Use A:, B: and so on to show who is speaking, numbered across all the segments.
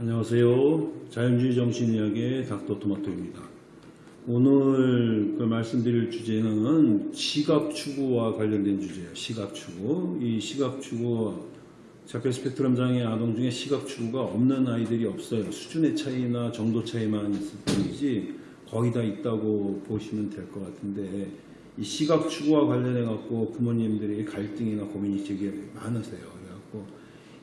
A: 안녕하세요. 자연주의 정신이야기의 닥터 토마토입니다. 오늘 그 말씀드릴 주제는 시각 추구와 관련된 주제예요. 시각 추구. 이 시각 추구 자폐 스펙트럼 장애 아동 중에 시각 추구가 없는 아이들이 없어요. 수준의 차이나 정도 차이만 있을 뿐이지 거의 다 있다고 보시면 될 것 같은데 이 시각 추구와 관련해 갖고 부모님들이 갈등이나 고민이 되게 많으세요. 그래갖고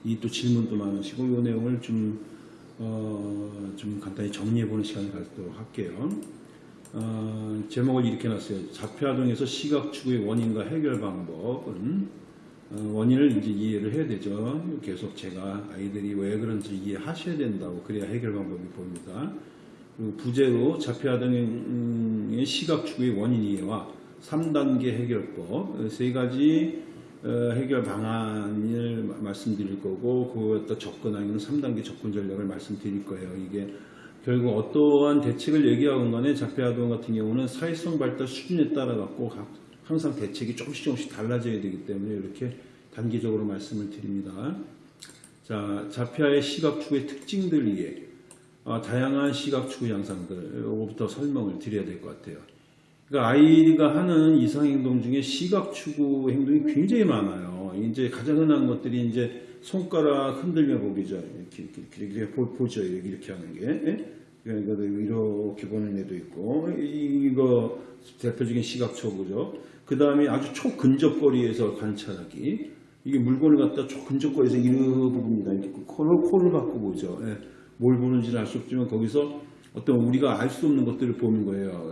A: 이 또 질문도 많으시고 이 내용을 좀 어, 좀 간단히 정리해보는 시간을 갖도록 할게요. 어, 제목을 이렇게 놨어요. 자폐아동에서 시각 추구의 원인과 해결 방법은 어, 원인을 이제 이해를 해야 되죠. 계속 제가 아이들이 왜 그런지 이해하셔야 된다고 그래야 해결 방법이 보입니다. 부제로 자폐아동의 시각 추구의 원인 이해와 3단계 해결법 세 가지 어, 해결 방안을 마- 말씀드릴 거고 그것도 접근하는 3단계 접근 전략을 말씀드릴 거예요. 이게 결국 어떠한 대책을 얘기하건 간에 자폐아동 같은 경우는 사회성 발달 수준에 따라 갖고 각- 항상 대책이 조금씩 조금씩 달라져야 되기 때문에 이렇게 단기적으로 말씀을 드립니다. 자, 자폐아의 시각 추구의 특징들 이해, 아, 다양한 시각 추구 양상들부터 설명을 드려야 될 것 같아요. 그러니까 아이가 하는 이상행동 중에 시각 추구 행동이 굉장히 많아요. 이제 가장 흔한 것들이 이제 손가락 흔들며 보기죠. 이렇게, 이렇게, 이렇게, 보- 보죠. 이렇게, 이렇게 하는 게. 예? 그러니까 이렇게 보는 애도 있고, 이거 대표적인 시각 추구죠. 그 다음에 아주 초근접거리에서 관찰하기. 이게 물건을 갖다 초근접거리에서 이렇게 봅니다. 이렇게 코를, 코를 보죠. 예. 뭘 보는지는 알 수 없지만 거기서 어떤 우리가 알 수 없는 것들을 보는 거예요.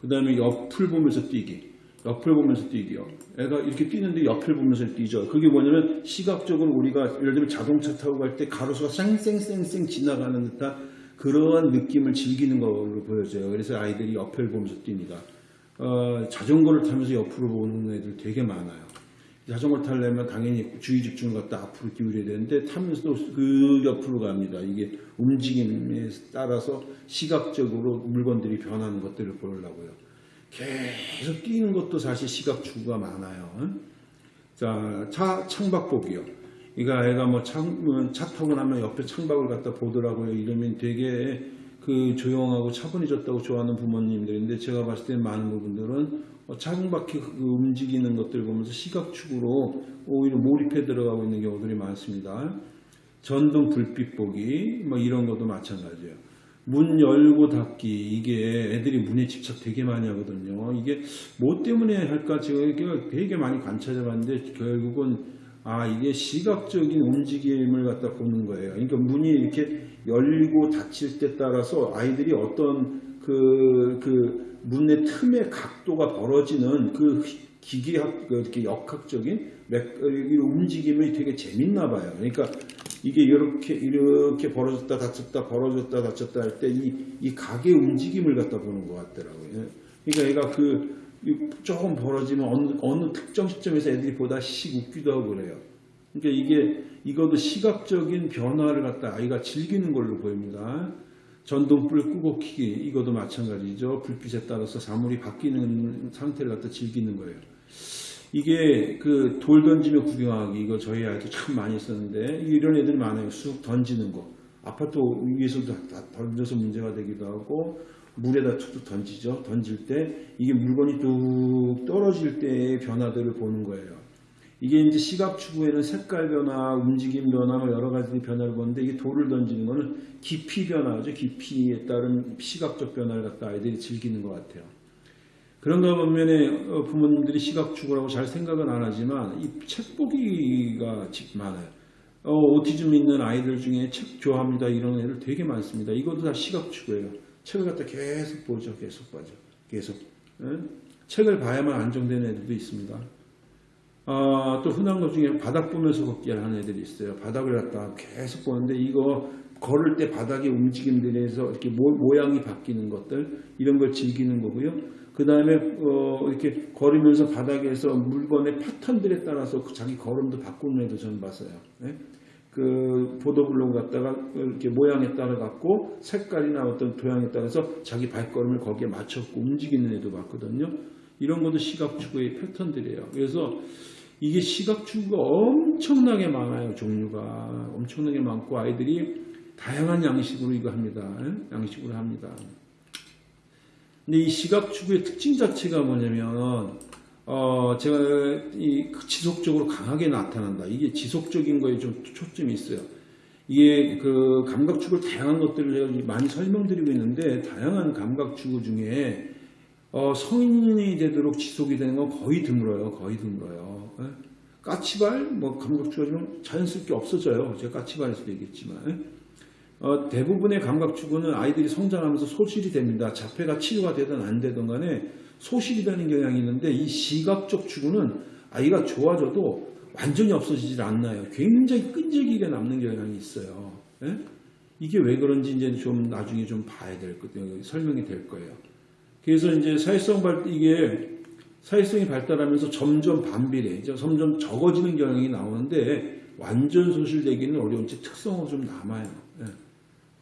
A: 그 다음에 옆을 보면서 뛰기. 옆을 보면서 뛰기요. 애가 이렇게 뛰는데 옆을 보면서 뛰죠. 그게 뭐냐면 시각적으로 우리가 예를 들면 자동차 타고 갈 때 가로수가 쌩쌩쌩쌩 지나가는 듯한 그러한 느낌을 즐기는 걸로 보여져요. 그래서 아이들이 옆을 보면서 뜁니다. 어, 자전거를 타면서 옆으로 보는 애들 되게 많아요. 자전거 타려면 당연히 주의 집중을 갖다 앞으로 기울여야 되는데 타면서도 그 옆으로 갑니다. 이게 움직임에 따라서 시각적으로 물건들이 변하는 것들을 보려고요. 계속 뛰는 것도 사실 시각 추구가 많아요. 자, 차 창밖 보기요. 그러니까 애가 뭐 창, 차 타고 나면 옆에 창밖을 갖다 보더라고요. 이러면 되게 그 조용하고 차분해졌다고 좋아하는 부모님들인데 제가 봤을 때 많은 부분들은 어, 창밖에 그 움직이는 것들 보면서 시각 추구로 오히려 몰입해 들어가고 있는 경우들이 많습니다. 전등 불빛 보기 뭐 이런 것도 마찬가지예요. 문 열고 닫기 이게 애들이 문에 집착 되게 많이 하거든요. 이게 뭐 때문에 할까 제가 되게 많이 관찰해 봤는데 결국은 아 이게 시각적인 움직임을 갖다 보는 거예요. 그러니까 문이 이렇게 열고 닫힐 때 따라서 아이들이 어떤 그, 그 문의 틈의 각도가 벌어지는 그 기계학, 그 이렇게 역학적인 맥- 어, 이 움직임이 되게 재밌나 봐요. 그러니까 이게 이렇게, 이렇게 벌어졌다 닫혔다 벌어졌다 닫혔다 할 때 이, 이 각의 움직임을 갖다 보는 것 같더라고요. 그러니까 얘가 그, 이 조금 벌어지면 어느, 어느 특정 시점에서 애들이 보다 씩 웃기도 하고 그래요. 그러니까 이게, 이것도 시각적인 변화를 갖다 아이가 즐기는 걸로 보입니다. 전등불 끄고 키기 이것도 마찬가지죠. 불빛에 따라서 사물이 바뀌는 상태를 갖다 즐기는 거예요. 이게 그 돌 던지며 구경하기 이거 저희 아이도 참 많이 썼는데 이런 애들이 많아요. 쑥 던지는 거. 아파트 위에서도 다 던져서 문제가 되기도 하고 물에다 툭툭 던지죠. 던질 때 이게 물건이 뚝 떨어질 때의 변화들을 보는 거예요. 이게 이제 시각 추구에는 색깔 변화, 움직임 변화, 뭐 여러 가지 변화를 보는데 이게 돌을 던지는 거는 깊이 변화죠. 깊이에 따른 시각적 변화를 갖다 아이들이 즐기는 것 같아요. 그런가 반면에 어, 부모님들이 시각 추구라고 잘 생각은 안 하지만 이 책 보기가 직 많아요. 어, 오티즘 있는 아이들 중에 책 좋아합니다 이런 애들 되게 많습니다. 이것도 다 시각 추구예요. 책을 갖다 계속 보죠, 계속 봐죠, 계속. 예? 책을 봐야만 안정되는 애들도 있습니다. 아, 또 흔한 것 중에 바닥 보면서 걷기를 하는 애들이 있어요. 바닥을 갖다 계속 보는데 이거 걸을 때 바닥의 움직임들에 서 이렇게 모, 모양이 바뀌는 것들 이런 걸 즐기는 거고요. 그 다음에 어, 이렇게 걸으면서 바닥에서 물건의 패턴들에 따라서 그 자기 걸음도 바꾸는 애도 저는 봤어요. 예? 그 보도블록 갖다가 이렇게 모양에 따라 갖고 색깔이나 어떤 도양에 따라서 자기 발걸음을 거기에 맞췄고 움직이는 애도 봤거든요. 이런 것도 시각 추구의 패턴들이에요. 그래서 이게 시각 추구가 엄청나게 많아요. 종류가 엄청나게 많고 아이들이 다양한 양식으로 이거 합니다. 예? 양식으로 합니다. 근데 이 시각 추구의 특징 자체가 뭐냐면 어 제가 이 지속적으로 강하게 나타난다. 이게 지속적인 거에 좀 초점이 있어요. 이게 그 감각 추구 다양한 것들을 많이 설명드리고 있는데 다양한 감각 추구 중에 어 성인이 되도록 지속이 되는 건 거의 드물어요. 거의 드물어요. 예? 까치발 뭐 감각 추구가 좀 자연스럽게 없어져요. 제가 까치발에서도 얘기했지만 예? 어, 대부분의 감각 추구는 아이들이 성장하면서 소실이 됩니다. 자폐가 치료가 되든 안 되든 간에 소실이 되는 경향이 있는데 이 시각적 추구는 아이가 좋아져도 완전히 없어지질 않나요. 굉장히 끈질기게 남는 경향이 있어요. 예? 이게 왜 그런지 이제 좀 나중에 좀 봐야 될 거예요. 설명이 될 거예요. 그래서 이제 사회성 발 이게 사회성이 발달하면서 점점 반비례, 이제 점점 적어지는 경향이 나오는데 완전 소실되기는 어려운지 특성은 좀 남아요. 예.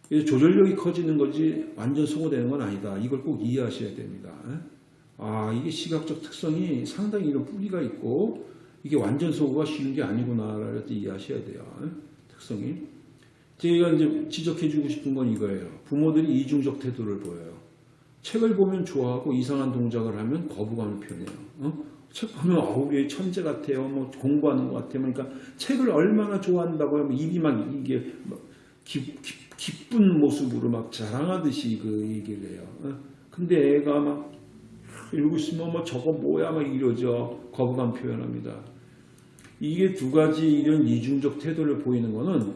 A: 그래서 조절력이 커지는 거지 완전 소모되는 건 아니다. 이걸 꼭 이해하셔야 됩니다. 예. 아 이게 시각적 특성이 상당히 이런 뿌리가 있고 이게 완전 소모가 쉬운 게 아니구나라고 이해하셔야 돼요. 예. 특성이. 제가 이제 지적해주고 싶은 건 이거예요. 부모들이 이중적 태도를 보여요. 책을 보면 좋아하고 이상한 동작을 하면 거부감을 표현해요. 어? 책 보면 어우 얘 천재 같아요. 뭐 공부하는 것 같아요. 그러니까 책을 얼마나 좋아한다고 하면 입이 막 이게 막 기, 기, 기쁜 모습으로 막 자랑하듯이 그 얘기를 해요. 어? 근데 애가 막 이러고 있으면 뭐 저거 뭐야 막 이러죠. 거부감 표현합니다. 이게 두 가지 이런 이중적 태도를 보이는 거는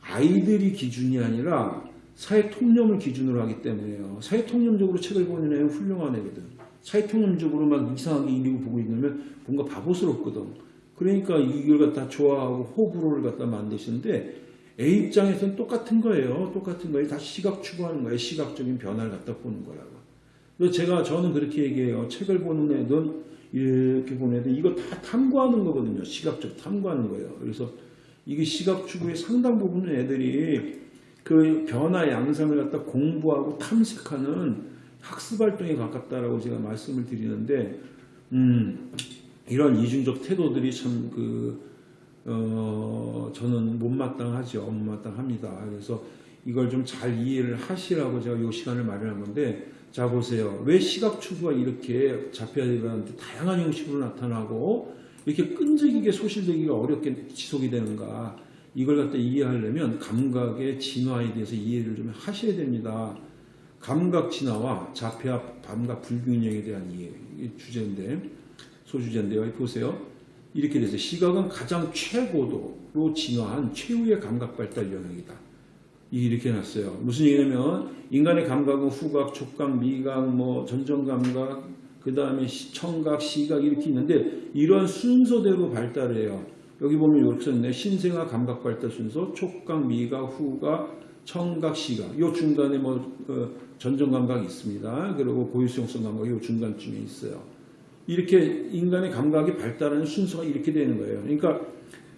A: 아이들이 기준이 아니라 사회 통념을 기준으로 하기 때문에요. 사회 통념적으로 책을 보는 애는 훌륭한 애거든. 사회 통념적으로 막 이상하게 이리고 보고 있으면 뭔가 바보스럽거든. 그러니까 이걸 갖다 좋아하고 호불호를 갖다 만드시는데 애 입장에서는 똑같은 거예요. 똑같은 거예요. 다시 시각 추구하는 거예요. 시각적인 변화를 갖다 보는 거라고. 그래서 제가 저는 그렇게 얘기해요. 책을 보는 애든 이렇게 보는 애들 이거 다 탐구하는 거거든요. 시각적 탐구하는 거예요. 그래서 이게 시각 추구의 상당 부분은 애들이 그 변화 양상을 갖다 공부하고 탐색하는 학습 활동에 가깝다라고 제가 말씀을 드리는데 음, 이런 이중적 태도들이 참그 어, 저는 못마땅하죠. 못마땅합니다. 그래서 이걸 좀 잘 이해를 하시라고 제가 이 시간을 마련한 건데 자 보세요. 왜 시각 추구가 이렇게 자폐아들한테 다양한 형식으로 나타나고 이렇게 끈질기게 소실되기가 어렵게 지속이 되는가 이걸 갖다 이해하려면 감각의 진화에 대해서 이해를 좀 하셔야 됩니다. 감각 진화와 자폐와 감각 불균형에 대한 이해 주제인데 소주제인데요. 보세요. 이렇게 돼서 시각은 가장 최고도로 진화한 최후의 감각 발달 영역이다. 이렇게 해놨어요. 무슨 얘기냐면 인간의 감각은 후각, 촉각, 미각, 뭐 전정 감각, 그 다음에 청각, 시각 이렇게 있는데 이런 순서대로 발달을 해요. 여기 보면 이렇게 썼네. 신생아 감각 발달 순서, 촉각, 미각, 후각, 청각, 시각. 요 중간에 뭐 어, 전정 감각이 있습니다. 그리고 고유성성 감각이 요 중간쯤에 있어요. 이렇게 인간의 감각이 발달하는 순서가 이렇게 되는 거예요. 그러니까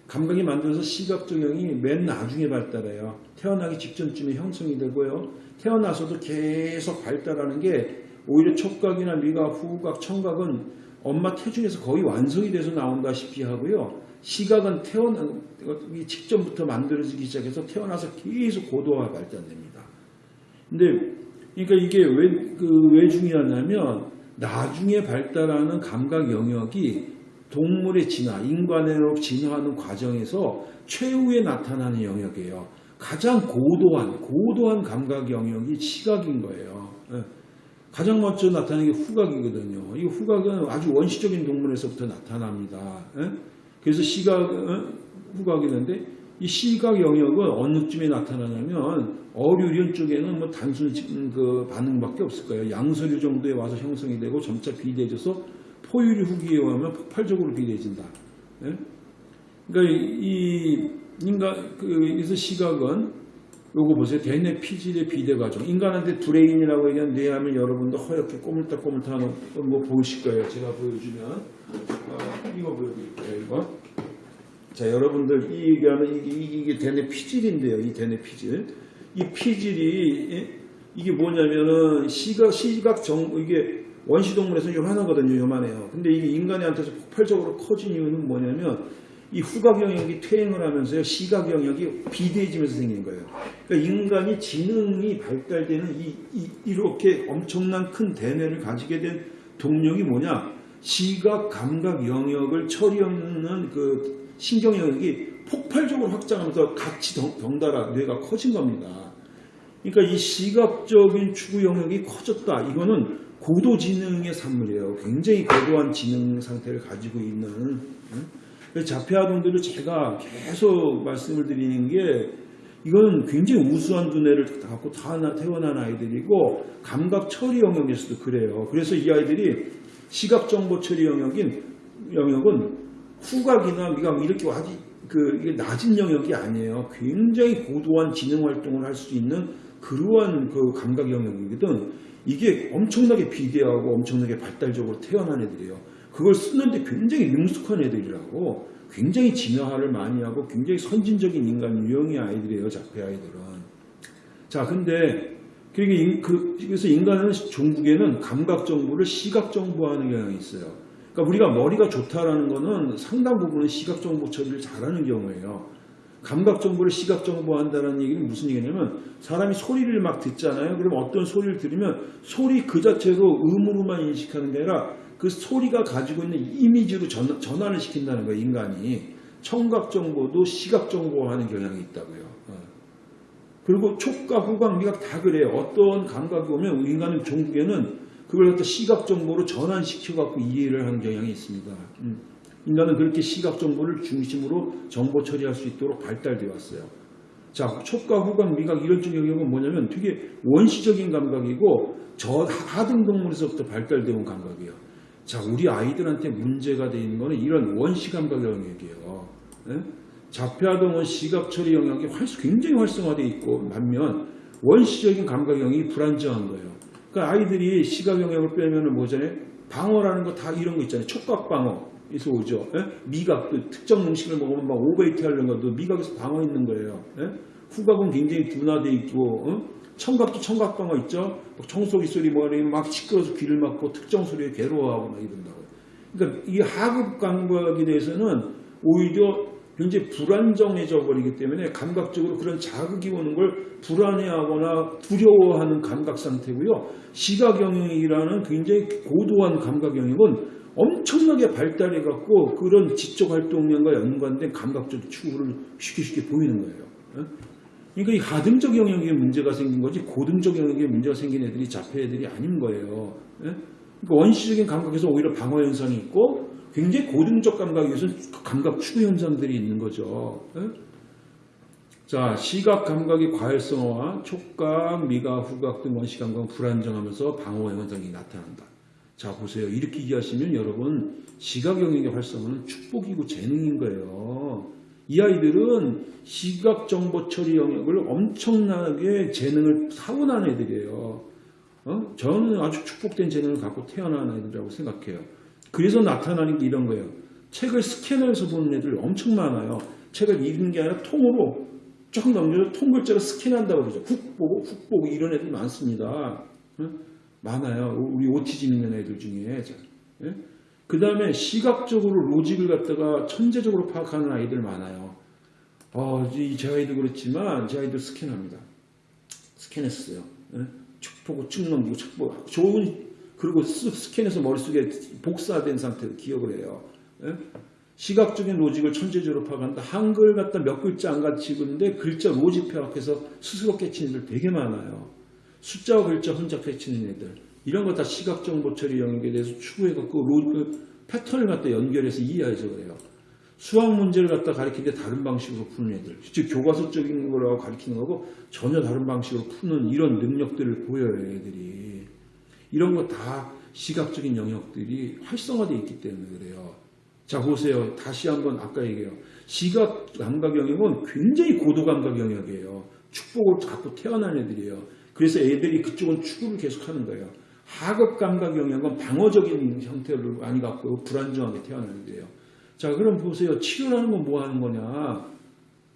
A: 감각이 만들어서 시각적용이 맨 나중에 발달해요. 태어나기 직전쯤에 형성이 되고요. 태어나서도 계속 발달하는 게 오히려 촉각이나 미각, 후각, 청각은 엄마 태중에서 거의 완성이 돼서 나온다시피 하고요. 시각은 태어나기 직전부터 만들어지기 시작해서 태어나서 계속 고도화 발달됩니다. 근데 그러니까 이게 왜, 그, 왜 중요하냐면 나중에 발달하는 감각 영역이 동물의 진화, 인간으로 진화하는 과정에서 최후에 나타나는 영역이에요. 가장 고도한, 고도한 감각 영역이 시각인 거예요. 예. 가장 먼저 나타나는 게 후각이거든요. 이 후각은 아주 원시적인 동물에서부터 나타납니다. 예. 그래서 시각, 후각이 있는데 이 시각 영역은 어느쯤에 나타나냐면 어류련 쪽에는 뭐 단순 그 반응밖에 없을 거예요. 양서류 정도에 와서 형성이 되고 점차 비대해져서 포유류 후기에 오면 폭발적으로 비대해진다. 예? 그러니까 이 인간 그래서 시각은 요거 보세요. 대뇌 피질의 비대 과정. 인간한테 브레인이라고 얘기하는 뇌하면 여러분도 허옇게 꼬물딱꼬물딱하는 뭐 보이실 거예요. 제가 보여주면 어, 이거 보여드릴 거예요. 이거. 자 여러분들 이 얘기하는 이게, 이게 대뇌 피질인데요. 이 대뇌 피질. 이 피질이 예? 이게 뭐냐면은 시각 시각 정 이게 원시동물에서는 요만하거든요. 요만해요. 근데 이게 인간한테서 폭발적으로 커진 이유는 뭐냐면 이 후각 영역이 퇴행을 하면서요 시각 영역이 비대해지면서 생긴 거예요. 그러니까 인간이 지능이 발달되는 이, 렇게 엄청난 큰 대뇌를 가지게 된 동력이 뭐냐? 시각 감각 영역을 처리하는 그 신경 영역이 폭발적으로 확장하면서 같이 덩- 덩달아 뇌가 커진 겁니다. 그러니까 이 시각적인 추구 영역이 커졌다. 이거는 고도 지능의 산물이에요. 굉장히 고도한 지능 상태를 가지고 있는. 자폐아동들을 제가 계속 말씀을 드리는 게 이거는 굉장히 우수한 두뇌를 갖고 다 태어난 아이들이고 감각 처리 영역에서도 그래요. 그래서 이 아이들이 시각 정보 처리 영역인 영역은 후각이나 미각 이렇게 아주 그 이게 낮은 영역이 아니에요. 굉장히 고도한 지능 활동을 할 수 있는 그러한 그 감각 영역이거든. 이게 엄청나게 비대하고 엄청나게 발달적으로 태어난 애들이에요. 그걸 쓰는데 굉장히 능숙한 애들이라고 굉장히 진화를 많이 하고 굉장히 선진적인 인간 유형의 아이들이에요. 자폐 아이들은. 자, 근데 인- 그- 그래서 인간은 종국에는 감각 정보를 시각 정보하는 경향이 있어요. 그러니까 우리가 머리가 좋다라는 거는 상당 부분은 시각 정보 처리를 잘하는 경우예요. 감각 정보를 시각 정보한다는 얘기는 무슨 얘기냐면 사람이 소리를 막 듣잖아요. 그럼 어떤 소리를 들으면 소리 그 자체로 음으로만 인식하는 게 아니라 그 소리가 가지고 있는 이미지로 전, 전환을 시킨다는 거예요. 인간이 청각 정보도 시각 정보하는 경향이 있다고요. 어. 그리고 촉각, 후각, 미각 다 그래요. 어떤 감각이 오면 인간은 종국에는 그걸 갖다 시각 정보로 전환시켜 갖고 이해를 하는 경향이 있습니다. 음. 인간은 그렇게 시각 정보를 중심으로 정보 처리할 수 있도록 발달되어 왔어요. 자, 촉각, 후각, 미각 이런 쪽 영역은 뭐냐면 되게 원시적인 감각이고 저 하등 동물에서부터 발달되어 온 감각이에요. 자, 우리 아이들한테 문제가 되어 있는 거는 이런 원시 감각 영역이에요. 예? 자폐아동은 시각 처리 영역이 활- 굉장히 활성화되어 있고 반면 원시적인 감각 영역이 불안정한 거예요. 그러니까 아이들이 시각 영역을 빼면은 뭐잖아요? 방어라는 거 다 이런 거 있잖아요. 촉각 방어. 에서 오죠. 예? 미각도 특정 음식을 먹으면 막 오베이트 하려는 것도 미각에서 방어 있는 거예요. 예? 후각은 굉장히 둔화돼 있고 어? 청각도 청각 방어 있죠. 막 청소기 소리 뭐니 막 시끄러워서 귀를 막고 특정 소리에 괴로워하고 막 이런다고. 그러니까 이 하급 감각에 대해서는 오히려 굉장히 불안정해져 버리기 때문에 감각적으로 그런 자극이 오는 걸 불안해하거나 두려워하는 감각 상태고요. 시각 영역이라는 굉장히 고도한 감각 영역은 엄청나게 발달해 갖고 그런 지적 활동량과 연관된 감각적 추구를 쉽게 쉽게 보이는 거예요. 예? 그러니까 이 하등적 영역에 문제가 생긴 거지 고등적 영역에 문제가 생긴 애들이 자폐 애들이 아닌 거예요. 예? 그러니까 원시적인 감각에서 오히려 방어 현상이 있고 굉장히 고등적 감각에서 감각 추구 현상들이 있는 거죠. 예? 자, 시각 감각의 과열성화, 촉각, 미각, 후각 등 원시 감각은 불안정하면서 방어 현상이 나타난다. 자, 보세요. 이렇게 이해하시면 여러분 시각 영역의 활성화는 축복이고 재능인 거예요. 이 아이들은 시각 정보 처리 영역을 엄청나게 재능을 타고난 애들이에요. 어? 저는 아주 축복된 재능을 갖고 태어난 아이들이라고 생각해요. 그래서 나타나는 게 이런 거예요. 책을 스캐너에서 보는 애들 엄청 많아요. 책을 읽는 게 아니라 통으로 쭉 넘겨서 통글자로 스캔한다고 그러죠. 훅 보고 훅 보고 이런 애들 많습니다. 어? 많아요. 우리 오티즘 있는 애들 중에. 그 다음에 시각적으로 로직을 갖다가 천재적으로 파악하는 아이들 많아요. 어, 이제 아이도 그렇지만 제 아이도 스캔합니다. 스캔했어요. 예? 쭉 보고 쭉 넘기고 쭉 보고 좋은 그리고 쓱 스캔해서 머릿속에 복사된 상태로 기억을 해요. 예? 시각적인 로직을 천재적으로 파악한다. 한글 갖다 몇 글자 안 가르치는데 글자 로직 파악해서 스스로 깨치는 애들 되게 많아요. 숫자와 글자 혼자 펼치는 애들 이런 거 다 시각 정보 처리 대해서 추구해갖고 로, 그 패턴을 갖다 연결해서 이해해서 그래요. 수학 문제를 갖다 가리키는데 다른 방식으로 푸는 애들, 즉 교과서적인 거라고 가리키는 거고 전혀 다른 방식으로 푸는 이런 능력들을 보여요, 애들이. 이런 거 다 시각적인 영역들이 활성화되어 있기 때문에 그래요. 자 보세요. 다시 한번 아까 얘기해요. 시각 감각 영역은 굉장히 고도 감각 영역이에요. 축복을 갖고 태어난 애들이에요. 그래서 애들이 그쪽은 추구를 계속하는 거예요. 하급 감각 영역은 방어적인 형태를 많이 갖고 불안정하게 태어난 애들이에요. 자 그럼 보세요. 치료라는 건 뭐 하는 거냐?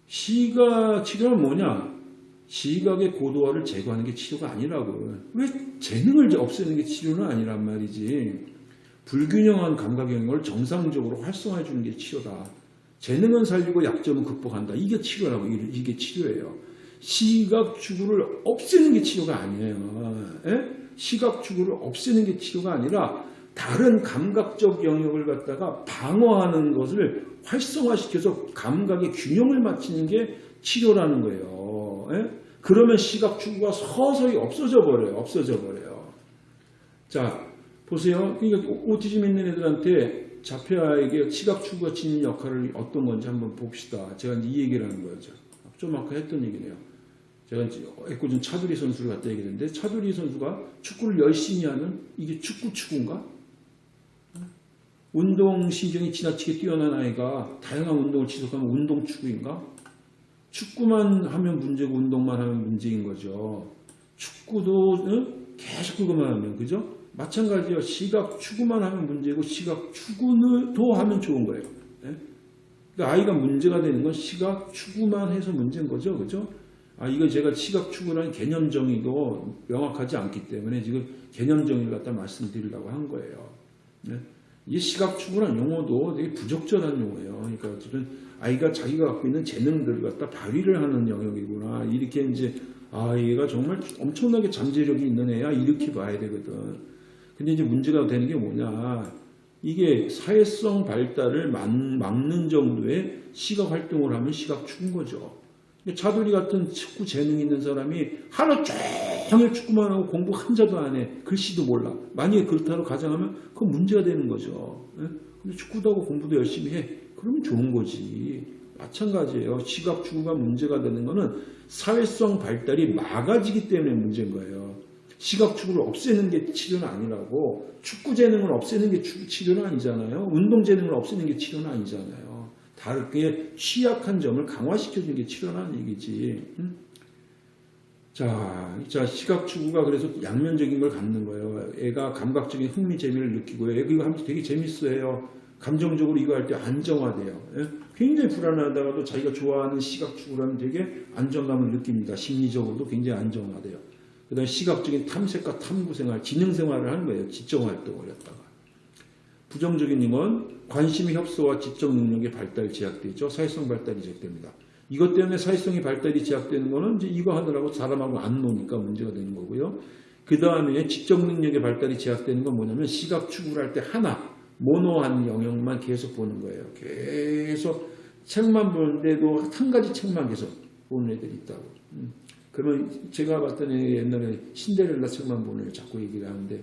A: 시각 치료는 뭐냐? 시각의 고도화를 제거하는 게 치료가 아니라고. 왜 재능을 없애는 게 치료는 아니란 말이지. 불균형한 감각 영역을 정상적으로 활성화해 주는 게 치료다. 재능은 살리고 약점은 극복한다. 이게 치료라고 이- 이게 치료예요. 시각 추구를 없애는 게 치료가 아니에요. 예? 시각 추구를 없애는 게 치료가 아니라 다른 감각적 영역을 갖다가 방어하는 것을 활성화시켜서 감각의 균형을 맞추는 게 치료라는 거예요. 예? 그러면 시각 추구가 서서히 없어져 버려요. 없어져 버려요. 자, 보세요. 그러니까 오티즘 있는 애들한테 자폐아에게 시각 추구가 지닌 역할을 어떤 건지 한번 봅시다. 제가 이 얘기를 하는 거죠. 좀 아까 했던 얘기네요. 제가 애꿎은 차두리 선수를 갖다 얘기했는데 차두리 선수가 축구를 열심히 하는 이게 축구 추구인가? 운동 신경이 지나치게 뛰어난 아이가 다양한 운동을 지속하면 운동 추구인가? 축구만 하면 문제고 운동만 하면 문제인 거죠. 축구도 응? 계속 그것만 하면 그죠? 마찬가지예요. 시각 추구만 하면 문제고 시각 추구도 하면 좋은 거예요. 예? 그러니까 아이가 문제가 되는 건 시각 추구만 해서 문제인 거죠. 그죠? 아, 이거 제가 시각 추구라는 개념 정의도 명확하지 않기 때문에 지금 개념 정의를 갖다 말씀드리려고 한 거예요. 네? 이 시각 추구란 용어도 되게 부적절한 용어예요. 그러니까 어쨌든 아이가 자기가 갖고 있는 재능들을 갖다 발휘를 하는 영역이구나. 이렇게 이제 아, 얘가 정말 엄청나게 잠재력이 있는 애야. 이렇게 봐야 되거든. 근데 이제 문제가 되는 게 뭐냐. 이게 사회성 발달을 막- 막는 정도의 시각 활동을 하면 시각 추구인 거죠. 차돌이 같은 축구 재능 있는 사람이 하루 종일 축구만 하고 공부 한 자도 안 해. 글씨도 몰라. 만약에 그렇다고 가정하면 그건 문제가 되는 거죠. 예? 근데 축구도 하고 공부도 열심히 해. 그러면 좋은 거지. 마찬가지예요. 시각 추구가 문제가 되는 거는 사회성 발달이 막아지기 때문에 문제인 거예요. 시각 추구를 없애는 게 치료는 아니라고 축구 재능을 없애는 게 추- 치료는 아니잖아요. 운동 재능을 없애는 게 치료는 아니잖아요. 다르게 취약한 점을 강화시켜주는 게 치료라는 얘기지. 응? 자, 자, 시각 추구가 그래서 양면적인 걸 갖는 거예요. 애가 감각적인 흥미, 재미를 느끼고요. 애가 이거 하면 되게 재밌어해요. 감정적으로 이거 할 때 안정화돼요. 예? 굉장히 불안하다가도 자기가 좋아하는 시각 추구라면 되게 안정감을 느낍니다. 심리적으로도 굉장히 안정화돼요. 그 다음에 시각적인 탐색과 탐구 생활, 지능 생활을 하는 거예요. 지적 활동을 했다가. 부정적인 건 관심 협소와 지적 능력의 발달이 제약되죠. 사회성 발달이 제약됩니다. 이것 때문에 사회성의 발달이 제약되는 거는 이제 이거 하느라고 사람하고 안 노니까 문제가 되는 거고요. 그 다음에 지적 능력의 발달이 제약되는 건 뭐냐면 시각 추구를 할 때 하나 모노한 영역만 계속 보는 거예요. 계속 책만 보는데도 한 가지 책만 계속 보는 애들이 있다고. 음. 그러면 제가 애 옛날에 신데렐라 책만 보는 애 자꾸 얘기를 하는데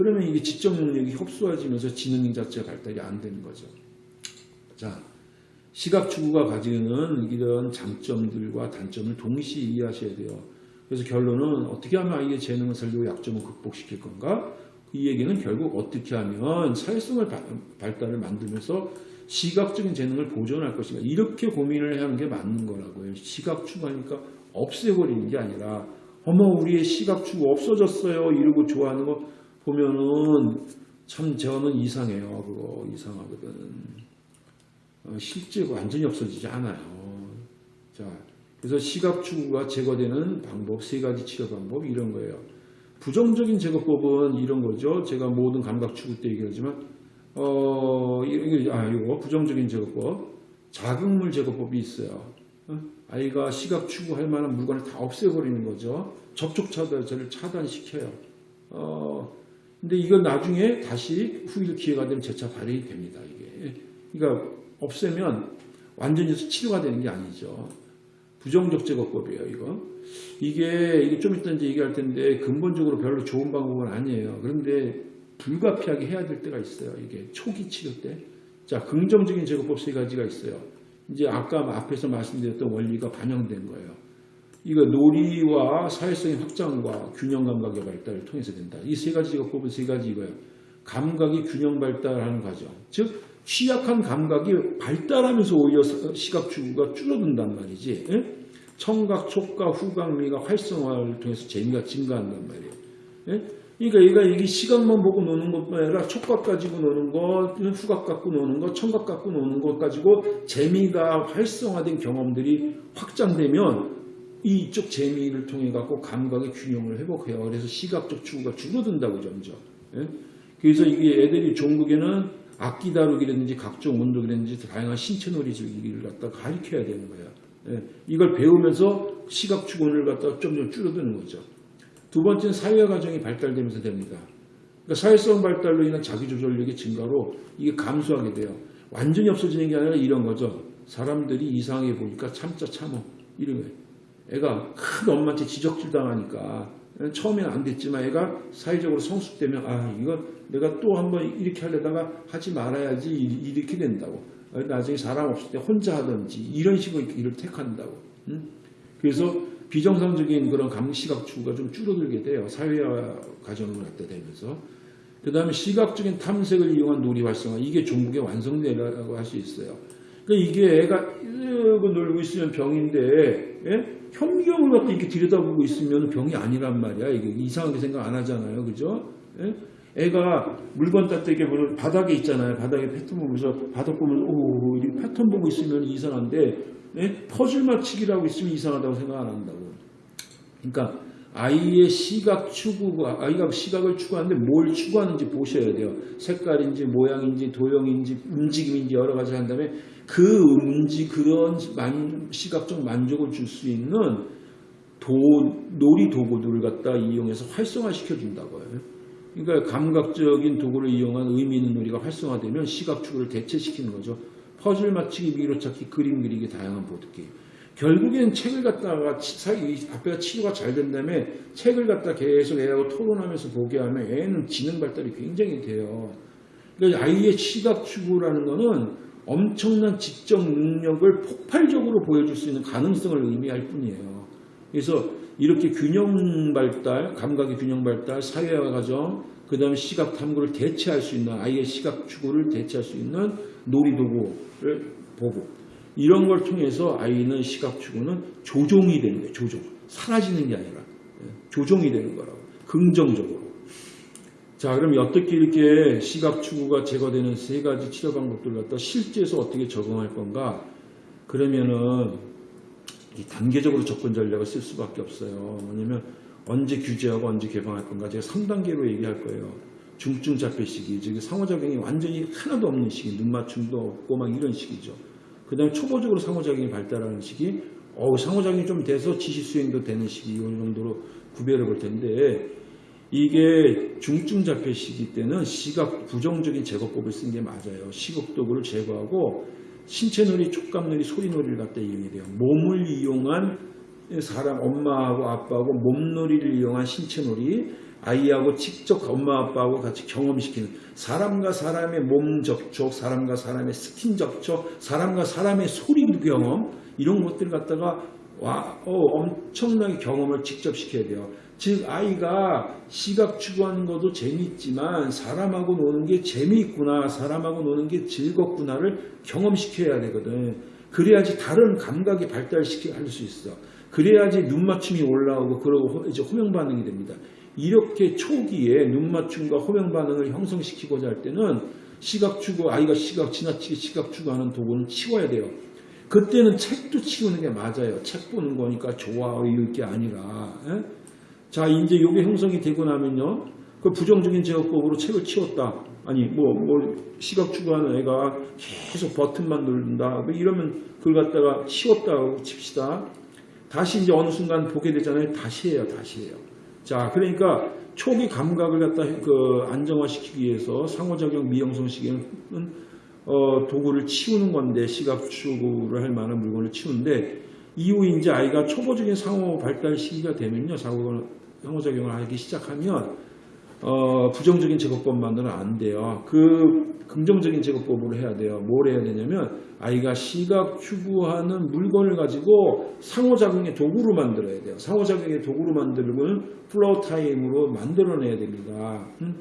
A: 그러면 이게 지적 능력이 협소해지면서 지능 자체가 발달이 안 되는 거죠. 자, 시각 추구가 가지는 이런 장점들과 단점을 동시에 이해하셔야 돼요. 그래서 결론은 어떻게 하면 아이의 재능을 살리고 약점을 극복시킬 건가? 이 얘기는 결국 어떻게 하면 사회성을 바- 발달을 만들면서 시각적인 재능을 보존할 것인가 이렇게 고민을 하는 게 맞는 거라고요. 시각 추구하니까 없애버리는 게 아니라 어머 우리의 시각 추구 없어졌어요 이러고 좋아하는 거 보면은 참 저는 이상해요. 그거 이상하거든. 어, 실제 완전히 없어지지 않아요. 자, 그래서 시각 추구가 제거되는 방법 세 가지 치료 방법 이런 거예요. 부정적인 제거법은 이런 거죠. 제가 모든 감각 추구 때 얘기하지만 어, 이게 아 이거 부정적인 제거법, 자극물 제거법이 있어요. 어? 아이가 시각 추구할 만한 물건을 다 없애버리는 거죠. 접촉 차단제를 차단시켜요. 어, 근데 이건 나중에 다시 후일 기회가 되면 재차 발휘 됩니다. 이게. 그러니까 없애면 완전히 치료가 되는 게 아니죠. 부정적 제거법이에요, 이거. 이게, 이게 좀 이따 이제 얘기할 텐데 근본적으로 별로 좋은 방법은 아니에요. 그런데 불가피하게 해야 될 때가 있어요. 이게 초기 치료 때. 자, 긍정적인 제거법 세 가지가 있어요. 이제 아까 앞에서 말씀드렸던 원리가 반영된 거예요. 이거 놀이와 사회성의 확장과 균형 감각의 발달을 통해서 된다. 이 세 가지 제거법은 세 가지 이거예요. 감각이 균형 발달하는 과정. 즉, 취약한 감각이 발달하면서 오히려 시각 추구가 줄어든단 말이지. 예? 청각, 촉각, 후각미가 활성화를 통해서 재미가 증가한단 말이에요. 예? 그러니까 얘가 이게 시각만 보고 노는 것뿐 아니라 촉각 가지고 노는 것, 후각 갖고 노는 것, 청각 갖고 노는 것 가지고 재미가 활성화된 경험들이 확장되면 이쪽 재미를 통해 갖고 감각의 균형을 회복해요. 그래서 시각적 추구가 줄어든다고 점점. 예? 그래서 이게 애들이 종국에는 악기 다루기라든지 각종 운동이라든지 다양한 신체 놀이를 갖다 가르쳐야 되는 거야. 예, 이걸 배우면서 시각 추구를 갖다 점점 줄어드는 거죠. 두 번째는 사회 과정이 발달되면서 됩니다. 그러니까 사회성 발달로 인한 자기조절력의 증가로 이게 감소하게 돼요. 완전히 없어지는 게 아니라 이런 거죠. 사람들이 이상하게 보니까 참자 참어. 이런 거예요. 애가 큰 엄마한테 지적질 당하니까 처음에는 안 됐지만 애가 사회적으로 성숙되면 아 이거 내가 또 한번 이렇게 하려다가 하지 말아야지 이- 이렇게 된다고. 나중에 사람 없을 때 혼자 하든지 이런 식으로 일을 택한다고. 응? 그래서 비정상적인 그런 감시각 추구가 좀 줄어들게 돼요. 사회화 과정을 갖다 되면서. 그 다음에 시각적인 탐색을 이용한 놀이 활성화. 이게 종국의 완성되라고 할 수 있어요. 그러니까 이게 애가 이러고 놀고 있으면 병인데 예? 현미경을 갖다 이렇게 들여다보고 있으면 병이 아니란 말이야. 이게 이상하게 생각 안 하잖아요. 그죠? 예? 애가 물건 따뜻하게 보면 바닥에 있잖아요. 바닥에 패턴 보면서 바닥 보면 오 이렇게 패턴 보고 있으면 이상한데 예? 퍼즐 맞추기라고 있으면 이상하다고 생각 안 한다고. 그러니까 아이의 시각 추구가 아이가 시각을 추구하는데 뭘 추구하는지 보셔야 돼요. 색깔인지 모양인지 도형인지 움직임인지 여러 가지 한 다음에 그 움직 그런 만, 시각적 만족을 줄 수 있는 도, 놀이 도구들을 갖다 이용해서 활성화시켜 준다고요. 그러니까 감각적인 도구를 이용한 의미 있는 놀이가 활성화되면 시각 추구를 대체시키는 거죠. 퍼즐 맞추기, 미로 찾기, 그림 그리기, 다양한 보드게임. 결국엔 책을 갖다가 치- 사- 이 앞에가 치료가 잘 된 다음에 책을 갖다 계속 애하고 토론하면서 보게 하면 애는 지능 발달이 굉장히 돼요. 그러니까 아이의 시각 추구라는 거는 엄청난 지적 능력을 폭발적으로 보여줄 수 있는 가능성을 의미할 뿐이에요. 그래서 이렇게 균형 발달, 감각의 균형 발달, 사회화 과정, 그 다음에 시각 탐구를 대체할 수 있는 아이의 시각 추구를 대체할 수 있는 놀이 도구를 보고 이런 걸 통해서 아이는 시각 추구는 조종이 되는 거예요. 조종. 사라지는 게 아니라 예, 조종이 되는 거라고. 긍정적으로. 자, 그럼 어떻게 이렇게 시각 추구가 제거되는 세 가지 치료 방법들을 갖다 실제에서 어떻게 적용할 건가? 그러면은 이 단계적으로 접근 전략을 쓸 수밖에 없어요. 뭐냐면 언제 규제하고 언제 개방할 건가? 제가 3단계로 얘기할 거예요. 중증 자폐 시기, 즉 상호작용이 완전히 하나도 없는 시기, 눈 맞춤도 없고 막 이런 시기죠. 그 다음에 초보적으로 상호작용이 발달하는 시기, 어우, 상호작용이 좀 돼서 지시 수행도 되는 시기, 이 정도로 구별해 볼 텐데, 이게 중증 자폐 시기 때는 시각 부정적인 제거법을 쓴 게 맞아요. 시각도구를 제거하고 신체놀이, 촉감놀이, 소리놀이를 갖다 이용해야 돼요. 몸을 이용한 사람, 엄마하고 아빠하고 몸놀이를 이용한 신체놀이, 아이하고 직접 엄마 아빠하고 같이 경험시키는 사람과 사람의 몸 접촉, 사람과 사람의 스킨 접촉, 사람과 사람의 소리 경험 이런 것들을 갖다가 와, 어, 엄청나게 경험을 직접 시켜야 돼요. 즉 아이가 시각 추구하는 것도 재미있지만 사람하고 노는 게 재미있구나, 사람하고 노는 게 즐겁구나를 경험시켜야 되거든. 그래야지 다른 감각이 발달시켜 할수 있어. 그래야지 눈 맞춤이 올라오고 그러고 호- 이제 호명 반응이 됩니다. 이렇게 초기에 눈 맞춤과 호명 반응을 형성시키고자 할 때는 시각 추구 아이가 시각 지나치게 시각 추구하는 도구는 치워야 돼요. 그때는 책도 치우는 게 맞아요. 책 보는 거니까 좋아 이럴 게 아니라. 예? 자 이제 이게 형성이 되고 나면요. 그 부정적인 제어법으로 책을 치웠다. 아니 뭐 뭐 시각 추구하는 애가 계속 버튼만 누른다. 뭐 이러면 그걸 갖다가 치웠다고 칩시다. 다시 이제 어느 순간 보게 되잖아요. 다시 해요. 다시 해요. 자, 그러니까 초기 감각을 갖다 그 안정화시키기 위해서 상호작용 미형성 시기는 어, 도구를 치우는 건데 시각 추구를 할 만한 물건을 치우는데 이후 이제 아이가 초보적인 상호 발달 시기가 되면요. 상호, 상호작용을 하기 시작하면 어, 부정적인 제거법만으로는 안 돼요. 그 긍정적인 제거법으로 해야 돼요. 뭘 해야 되냐면 아이가 시각 추구하는 물건을 가지고 상호작용의 도구로 만들어야 돼요. 상호작용의 도구로 만들면 floor time으로 만들어내야 됩니다. 음?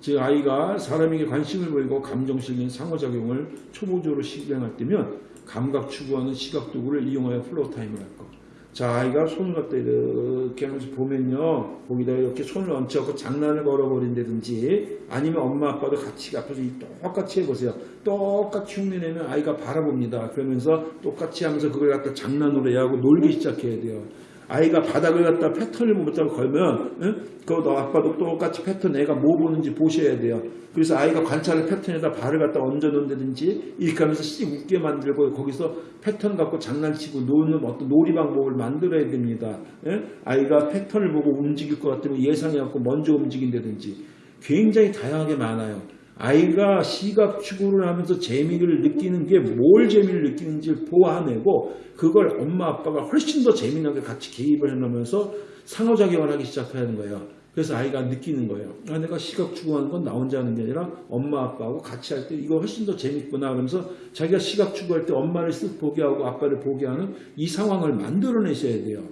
A: 즉 아이가 사람에게 관심을 보이고 감정 실린 상호작용을 초보적으로 실행할 때면 감각 추구하는 시각 도구를 이용하여 floor time을 할 거. 자, 아이가 손을 갖다 이렇게 하면서 보면요. 거기다 이렇게 손을 얹혀갖고 장난을 걸어버린다든지 아니면 엄마 아빠도 같이 앞에서 이 똑같이 해보세요. 똑같이 흉내내면 아이가 바라봅니다. 그러면서 똑같이 하면서 그걸 갖다 장난으로 해야 하고 놀기 시작해야 돼요.
B: 아이가 바닥을 갖다 패턴을 못하고 걸면 응? 그거 아빠도 똑같이 패턴 애가 뭐 보는지 보셔야 돼요. 그래서 아이가 관찰을 패턴에다 발을 갖다 얹어 놓는다든지 이렇게 하면서 씩 웃게 만들고 거기서 패턴 갖고 장난치고 노는 어떤 놀이 방법을 만들어야 됩니다. 예? 아이가 패턴을 보고 움직일 것 같으면 예상해갖고 먼저 움직인다든지 굉장히 다양하게 많아요. 아이가 시각 추구를 하면서 재미를 느끼는 게 뭘 재미를 느끼는지를 보아내고 그걸 엄마 아빠가 훨씬 더 재미나게 같이 개입을 해놓으면서 상호작용을 하기 시작하는 거예요. 그래서 아이가 느끼는 거예요. 아, 내가 시각 추구하는 건 나 혼자 하는 게 아니라 엄마 아빠하고 같이 할 때 이거 훨씬 더 재밌구나 하면서 자기가 시각 추구할 때 엄마를 쓱 보게 하고 아빠를 보게 하는 이 상황을 만들어내셔야 돼요.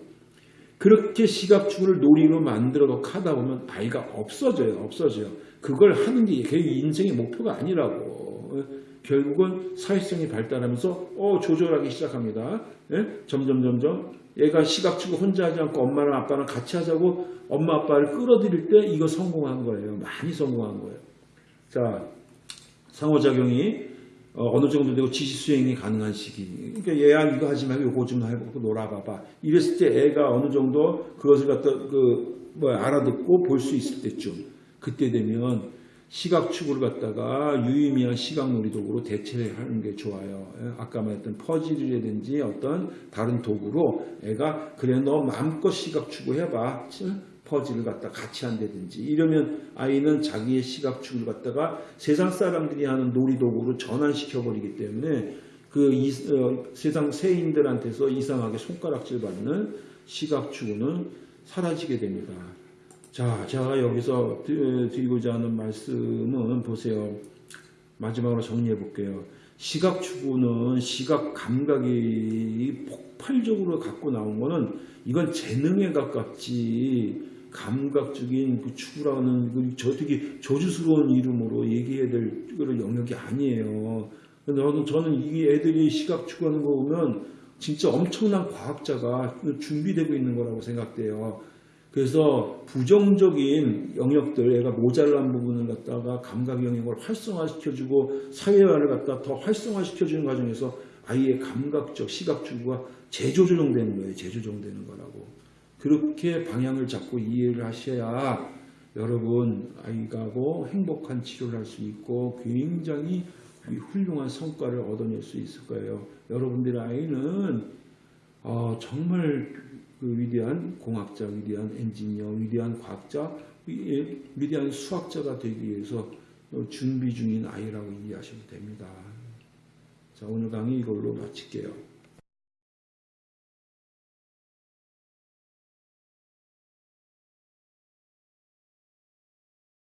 B: 그렇게 시각 추구를 놀이로 만들어 하다 보면 아이가 없어져요. 없어져요. 그걸 하는 게 걔 인생의 목표가 아니라고. 결국은 사회성이 발달하면서 어 조절하기 시작합니다. 예? 점점 점점 얘가 시각 추구 혼자 하지 않고 엄마랑 아빠랑 같이 하자고 엄마 아빠를 끌어들일 때 이거 성공한 거예요. 많이 성공한 거예요. 자 상호작용이 어, 느 정도 되고 지시 수행이 가능한 시기. 그러니까 얘야 이거 하지 말고 이거 좀 해보고 놀아봐봐. 이랬을 때 애가 어느 정도 그것을 갖다 그 뭐 알아듣고 볼 수 있을 때쯤 그때 되면 시각 추구를 갖다가 유의미한 시각 놀이 도구로 대체하는 게 좋아요. 예, 아까 말했던 퍼즐이라든지 어떤 다른 도구로 애가 그래 너 마음껏 시각 추구 해봐. 퍼즐을 갖다 같이 한다든지 이러면 아이는 자기의 시각 추구를 갖다가 세상 사람들이 하는 놀이 도구로 전환시켜 버리기 때문에 그 이- 어, 세상 세인들한테서 이상하게 손가락질 받는 시각 추구는 사라지게 됩니다. 자, 제가 여기서 드- 드리고자 하는 말씀은 보세요. 마지막으로 정리해 볼게요. 시각 추구는 시각 감각이 폭발적으로 갖고 나온 거는 이건 재능에 가깝지 감각적인 그 추구라는 그 저 되게 저주스러운 이름으로 얘기해야 될 영역이 아니에요. 저는, 저는 이 애들이 시각 추구하는 거 보면 진짜 엄청난 과학자가 준비되고 있는 거라고 생각돼요. 그래서 부정적인 영역들, 애가 모자란 부분을 갖다가 감각 영역을 활성화시켜주고 사회화를 갖다 더 활성화시켜주는 과정에서 아이의 감각적 시각 추구가 재조정되는 거예요. 재조정되는 거라고. 그렇게 방향을 잡고 이해를 하셔야 여러분 아이가고 행복한 치료를 할 수 있고 굉장히 훌륭한 성과를 얻어낼 수 있을 거예요. 여러분들의 아이는 어, 정말 그 위대한 공학자, 위대한 엔지니어, 위대한 과학자, 위- 위대한 수학자가 되기 위해서 어, 준비 중인 아이라고 이해하시면 됩니다. 자, 오늘 강의 이걸로 마칠게요.